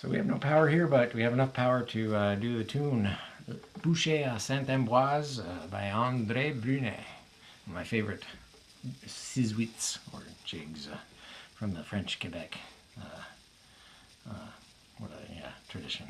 So we have no power here, but we have enough power to uh, do the tune Boucher à Saint-Ambroise uh, by André Brunet. My favorite sizwits or jigs uh, from the French Quebec uh, uh what a, yeah, tradition.